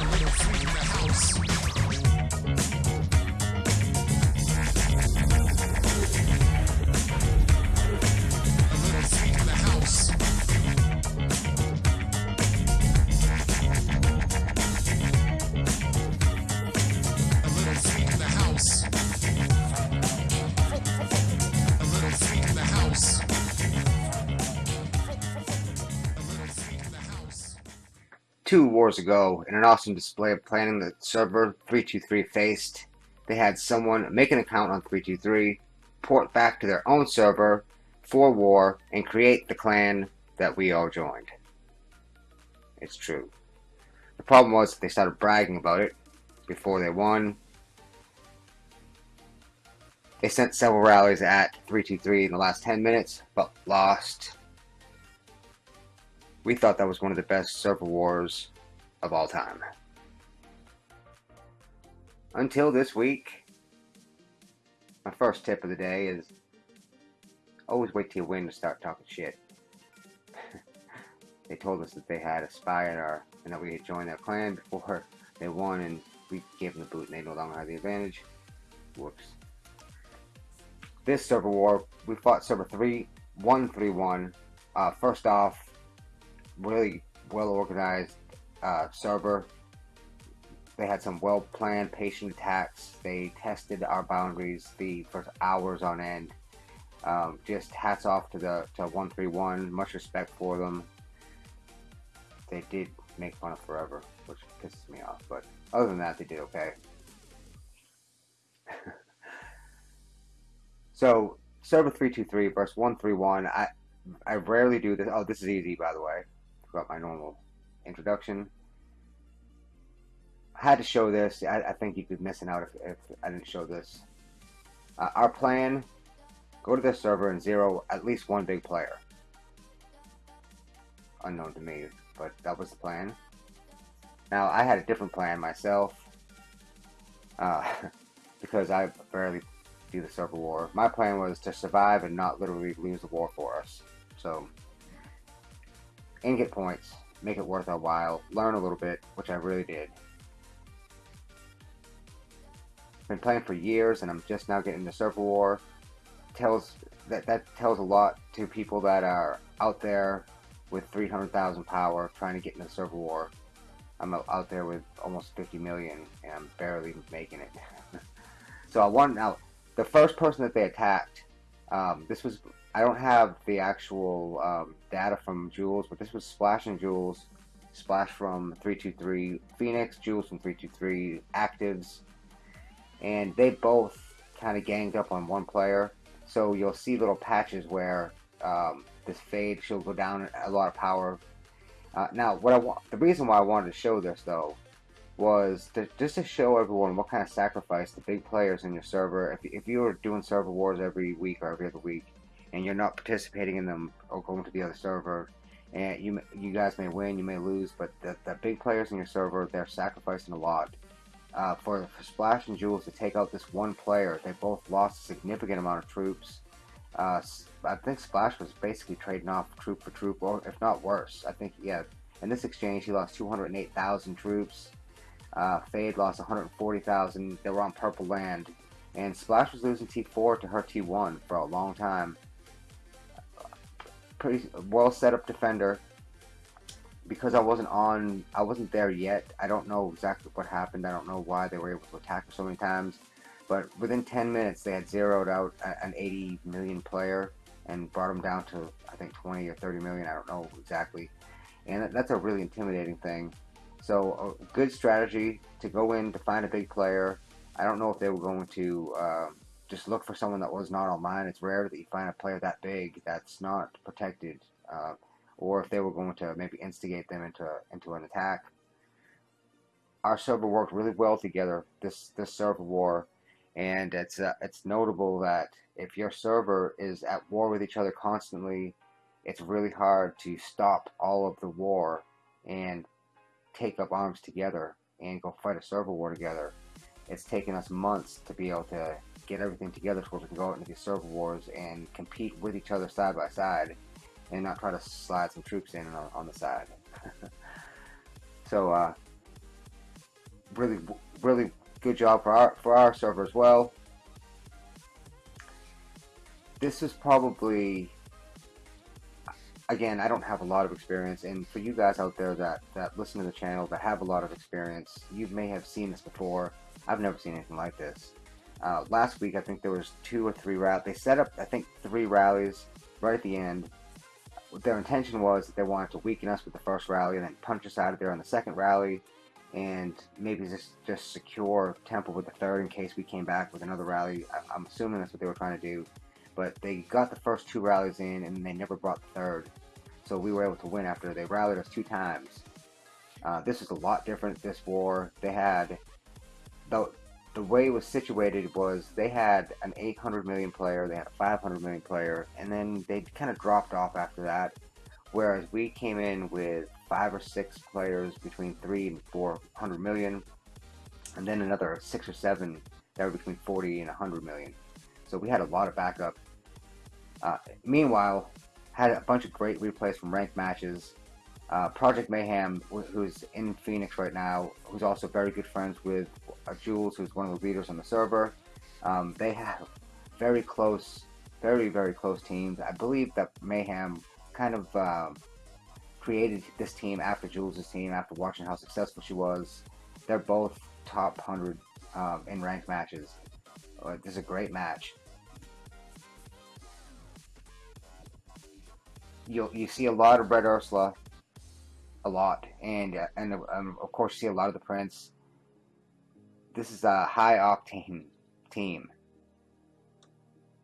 A little freak in the house. Two wars ago, in an awesome display of planning that server 323 faced, they had someone make an account on 323, port back to their own server for war, and create the clan that we all joined. It's true. The problem was they started bragging about it before they won. They sent several rallies at 323 in the last 10 minutes, but lost we thought that was one of the best server wars of all time. Until this week, my first tip of the day is always wait till you win to start talking shit. they told us that they had a spy at our and that we had joined their clan before they won and we gave them the boot and they no longer had the advantage. Whoops. This server war, we fought server 3, 131. Uh, first off, really well organized uh, server. They had some well planned, patient attacks. They tested our boundaries the for hours on end. Um, just hats off to the to 131. Much respect for them. They did make fun of forever, which pisses me off. But other than that, they did okay. so server 323 versus 131. I I rarely do this. Oh, this is easy, by the way about my normal introduction. I had to show this. I, I think you'd be missing out if, if I didn't show this. Uh, our plan, go to this server and zero at least one big player. Unknown to me, but that was the plan. Now, I had a different plan myself. Uh, because I barely do the server war. My plan was to survive and not literally lose the war for us. So, and get points, make it worth our while, learn a little bit, which I really did. Been playing for years, and I'm just now getting the server war. Tells that that tells a lot to people that are out there with 300,000 power trying to get into server war. I'm out there with almost 50 million, and I'm barely making it. so I want now the first person that they attacked. Um, this was I don't have the actual um, data from Jules, but this was Splash and Jules. Splash from 323 Phoenix, Jules from 323 Actives. And they both kind of ganged up on one player. So you'll see little patches where um, this fade, she'll go down a lot of power. Uh, now, what I want, the reason why I wanted to show this though, was to, just to show everyone what kind of sacrifice the big players in your server. If, if you were doing server wars every week or every other week, and you're not participating in them or going to the other server, and you you guys may win, you may lose, but the, the big players in your server, they're sacrificing a lot. Uh, for, for Splash and Jules to take out this one player, they both lost a significant amount of troops. Uh, I think Splash was basically trading off troop for troop, or if not worse. I think, yeah, in this exchange, he lost 208,000 troops. Uh, Fade lost 140,000. They were on purple land. And Splash was losing T4 to her T1 for a long time pretty well set up defender. Because I wasn't on, I wasn't there yet. I don't know exactly what happened. I don't know why they were able to attack so many times. But within 10 minutes, they had zeroed out an 80 million player and brought him down to, I think, 20 or 30 million. I don't know exactly. And that's a really intimidating thing. So, a good strategy to go in to find a big player. I don't know if they were going to uh, just look for someone that was not online. It's rare that you find a player that big that's not protected, uh, or if they were going to maybe instigate them into into an attack. Our server worked really well together this this server war, and it's uh, it's notable that if your server is at war with each other constantly, it's really hard to stop all of the war and take up arms together and go fight a server war together. It's taken us months to be able to get everything together so we can go out into these server wars and compete with each other side by side and not try to slide some troops in on, on the side. So uh, really, really good job for our for our server as well. This is probably again, I don't have a lot of experience, and for you guys out there that, that listen to the channel that have a lot of experience, you may have seen this before. I've never seen anything like this. Uh, last week, I think there was two or three rallies. They set up, I think, three rallies right at the end. Their intention was that they wanted to weaken us with the first rally and then punch us out of there on the second rally, and maybe just just secure Temple with the third in case we came back with another rally. I, I'm assuming that's what they were trying to do. But they got the first two rallies in, and they never brought the third. So we were able to win after they rallied us two times. Uh, this is a lot different. This war, they had the the way it was situated was they had an 800 million player, they had a 500 million player, and then they kind of dropped off after that. Whereas we came in with five or six players between three and 400 million, and then another six or seven that were between 40 and 100 million. So we had a lot of backup. Uh, meanwhile, had a bunch of great replays from ranked matches. Uh, Project Mayhem, who's in Phoenix right now, who's also very good friends with Jules, who's one of the leaders on the server. Um, they have very close, very, very close teams. I believe that Mayhem kind of um, created this team after Jules' team, after watching how successful she was. They're both top 100 um, in ranked matches. Uh, this is a great match. you you see a lot of Red Ursula, a lot, and uh, and um, of course you see a lot of the Prince. This is a high octane team,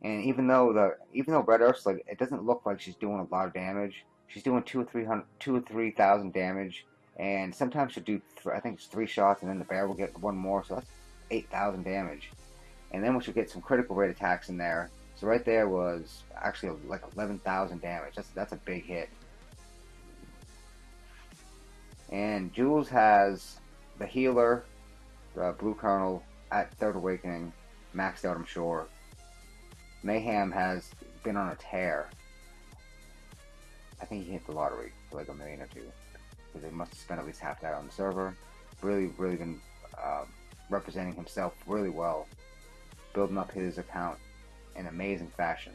and even though the even though Red Ursula, it doesn't look like she's doing a lot of damage. She's doing two or three hundred, two or three thousand damage, and sometimes she'll do I think it's three shots, and then the bear will get one more, so that's eight thousand damage. And then we should get some critical rate attacks in there, so right there was actually like 11,000 damage. That's that's a big hit. And Jules has the healer, the Blue Colonel at Third Awakening, maxed out, I'm sure. Mayhem has been on a tear. I think he hit the lottery for like a million or two. Because they must have spent at least half that on the server. Really, really been uh, representing himself really well. Building up his account in amazing fashion.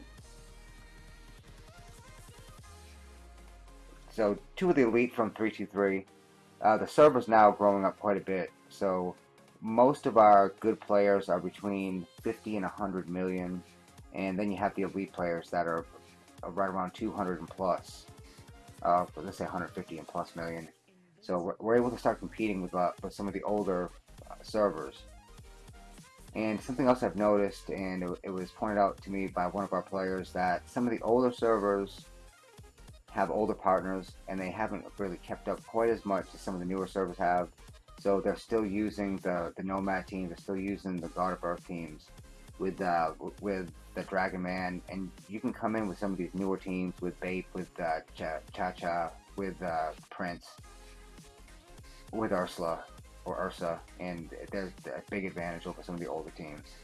So two of the elite from 323. Uh, the server's now growing up quite a bit. So most of our good players are between 50 and 100 million. And then you have the elite players that are right around 200 and plus. Uh, let's say 150 and plus million. So we're, able to start competing with, uh, with some of the older uh, servers. And something else I've noticed, and it, it, was pointed out to me by one of our players, that some of the older servers have older partners, and they haven't really kept up quite as much as some of the newer servers have. So they're still using the, the Nomad team, they're still using the God of Earth teams with uh, with the Dragon Man, and you can come in with some of these newer teams with Bape, with uh, Cha Cha, with uh, Prince, with Ursula, or Ursa, and there's a big advantage over some of the older teams.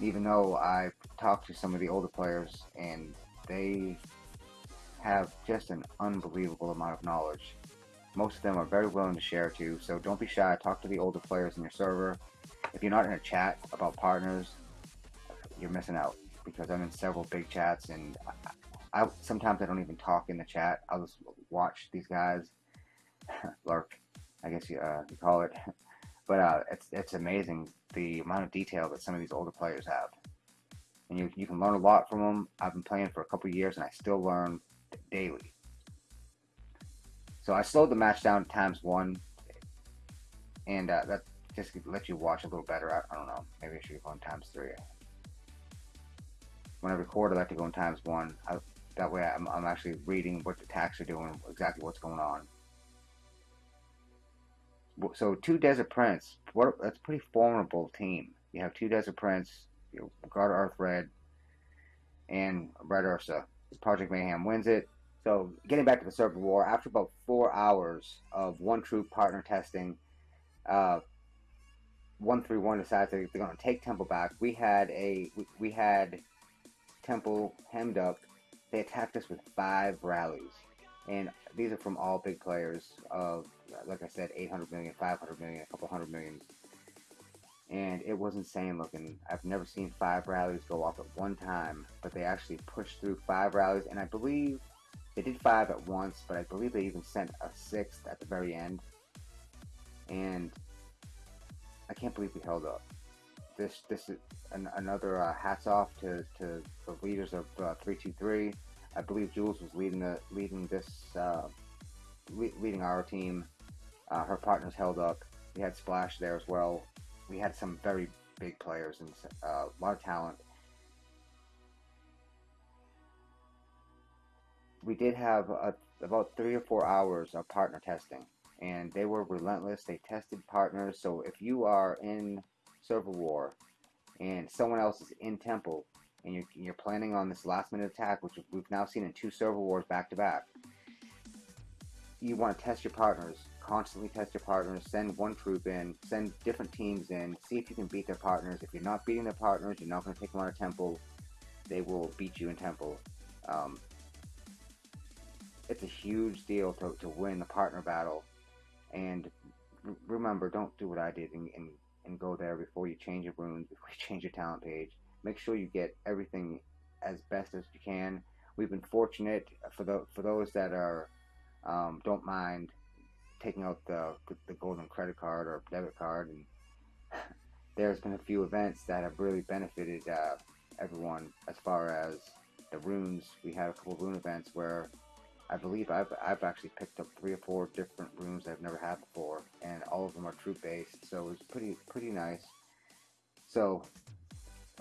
Even though I've talked to some of the older players, and they have just an unbelievable amount of knowledge. Most of them are very willing to share too, so don't be shy. Talk to the older players in your server. If you're not in a chat about partners, you're missing out because I'm in several big chats and I, I sometimes I don't even talk in the chat. I'll just watch these guys lurk, I guess you, uh, you call it. But uh, it's it's amazing the amount of detail that some of these older players have, and you you can learn a lot from them. I've been playing for a couple years, and I still learn daily. So I slowed the match down times one, and uh, that just let you watch a little better. I, I don't know. Maybe I should go in times three. When I record, I like to go in times one. I, that way, I'm, I'm actually reading what the attacks are doing, exactly what's going on so two Desert Prince. What that's a pretty formidable team. You have two Desert Prince, you know, God Earth Red, and Red Ursa. Project Mayhem wins it. So getting back to the server war, after about four hours of one troop partner testing, uh, one three one decides they're going to take Temple back. We had a we, we had Temple hemmed up. They attacked us with five rallies, and these are from all big players of, like I said, 800 million, 500 million, a couple hundred million. And it was insane looking. I've never seen five rallies go off at one time, but they actually pushed through five rallies, and I believe they did five at once, but I believe they even sent a sixth at the very end. And I can't believe we held up. This this is an, another uh, hats off to, to the leaders of uh, 323 I believe Jules was leading the leading this uh, le leading our team. Uh, her partners held up. We had Splash there as well. We had some very big players and uh, a lot of talent. We did have a, about three or four hours of partner testing, and they were relentless. They tested partners. So if you are in Server War and someone else is in Temple, and you're, you're planning on this last minute attack, which we've now seen in two server wars back to back, you want to test your partners, constantly test your partners, send one troop in, send different teams in, see if you can beat their partners. If you're not beating their partners, you're not going to take them out of temple, they will beat you in temple. Um, it's a huge deal to, to win the partner battle. And remember, don't do what I did and, and, and go there before you change your runes, before you change your talent page make sure you get everything as best as you can. We've been fortunate for the for those that are um, don't mind taking out the the golden credit card or debit card, and there's been a few events that have really benefited uh, everyone as far as the runes. We had a couple rune events where I believe I've, I've actually picked up three or four different runes I've never had before, and all of them are troop based, so it's pretty pretty nice. So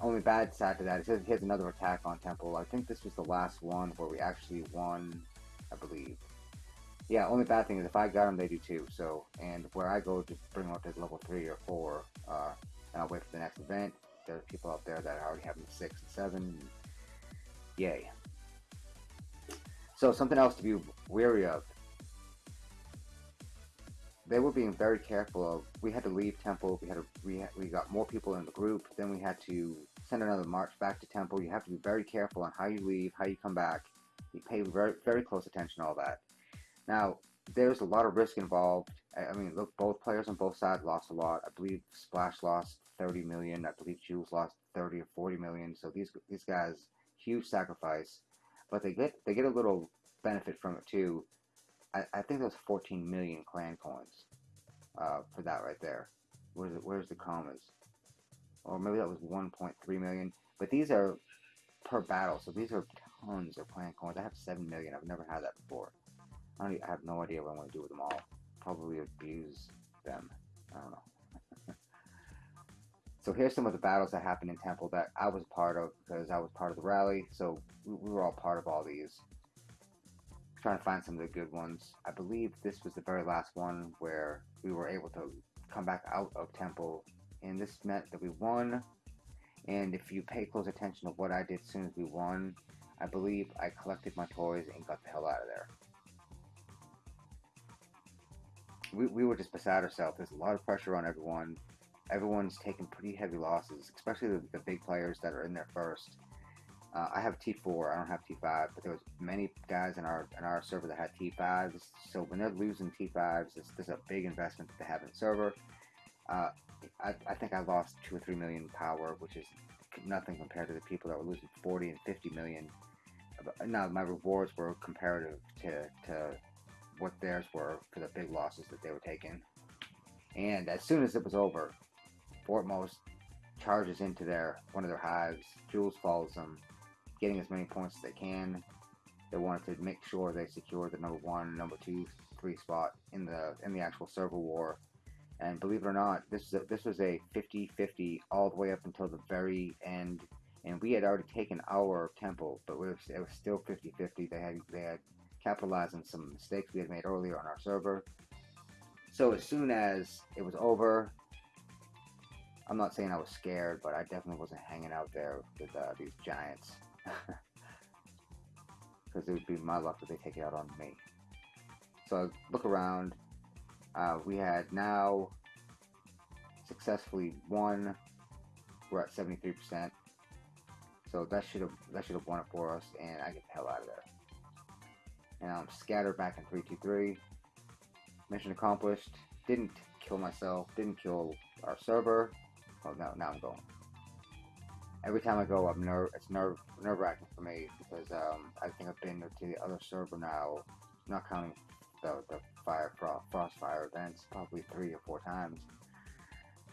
only bad side to that is he has another attack on Temple. I think this was the last one where we actually won, I believe. Yeah, only bad thing is if I got them, they do too. So, and where I go to bring them up to level 3 or 4, uh, and I'll wait for the next event, there are people out there that are already have them 6 and 7. Yay. So, something else to be wary of they were being very careful of. We had to leave Temple. We had to. We we got more people in the group. Then we had to send another march back to Temple. You have to be very careful on how you leave, how you come back. You pay very very close attention to all that. Now there's a lot of risk involved. I, mean, look, both players on both sides lost a lot. I believe Splash lost 30 million. I believe Jules lost 30 or 40 million. So these these guys huge sacrifice, but they get they get a little benefit from it too I, I think was 14 million clan coins uh, for that right there. Where's it, where's the commas? Or maybe that was 1.3 million. But these are per battle, so these are tons of clan coins. I have 7 million. I've never had that before. I, even, I have no idea what I want to do with them all. Probably abuse them. I don't know. so here's some of the battles that happened in Temple that I was part of because I was part of the rally. So we, we were all part of all these trying to find some of the good ones. I believe this was the very last one where we were able to come back out of Temple, and this meant that we won. And if you pay close attention to what I did as soon as we won, I believe I collected my toys and got the hell out of there. We, we were just beside ourselves. There's a lot of pressure on everyone. Everyone's taking pretty heavy losses, especially the, the big players that are in there first. Uh, I have T4. I don't have T5, but there was many guys in our in our server that had T5s. So when they're losing T5s, this, this is a big investment that they have in the server. Uh, I, I think I lost two or three million power, which is nothing compared to the people that were losing 40 and 50 million. Now my rewards were comparative to to what theirs were for the big losses that they were taking. And as soon as it was over, Fortmost charges into their one of their hives. Jules follows them getting as many points as they can. They wanted to make sure they secured the number one, number two, three spot in the in the actual server war. And believe it or not, this is a, this was a 50-50 all the way up until the very end. And we had already taken our temple, but it was, it was still 50-50. They had they had capitalized on some mistakes we had made earlier on our server. So as soon as it was over, I'm not saying I was scared, but I definitely wasn't hanging out there with uh, these giants. Because it would be my luck if they take it out on me. So I look around. Uh, we had now successfully won. We're at 73%. So that should have that should have won it for us, and I get the hell out of there. And I'm scattered back in 323. Mission accomplished. Didn't kill myself. Didn't kill our server. Oh, no, now I'm going. Every time I go, I'm nerve. It's nerve nerve wracking for me because um, I think I've been to the other server now, not counting the the fire frost, frost fire events, probably three or four times.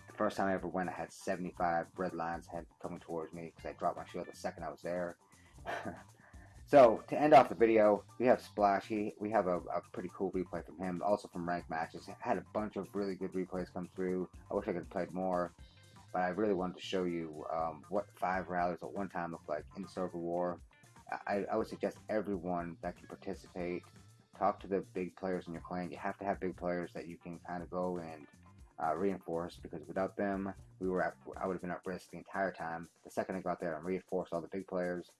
The first time I ever went, I had 75 red lines head coming towards me because I dropped my shield the second I was there. so to end off the video, we have Splashy. We have a, a, pretty cool replay from him, also from ranked matches. Had a bunch of really good replays come through. I wish I could have played more, but I really wanted to show you um, what five rallies at one time look like in Server War. I, I would suggest everyone that can participate talk to the big players in your clan. You have to have big players that you can kind of go and uh, reinforce because without them, we were at, I would have been at risk the entire time. The second I got there and reinforced all the big players,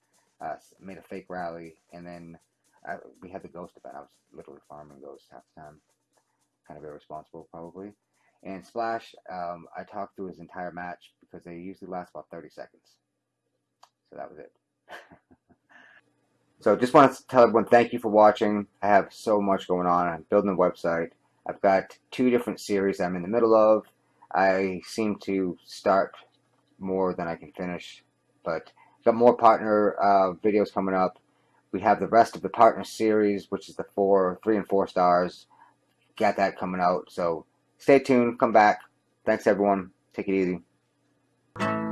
uh, made a fake rally, and then I, we had the ghost event. I was literally farming ghosts half the time. Kind of irresponsible, probably. And Splash, um, I talked through his entire match because they usually last about 30 seconds. So that was it. So just want to tell everyone thank you for watching. I have so much going on. I'm building a website. I've got two different series I'm in the middle of. I seem to start more than I can finish, but got more partner uh, videos coming up. We have the rest of the partner series, which is the four, three and four stars. Got that coming out. So stay tuned. Come back. Thanks everyone. Take it easy.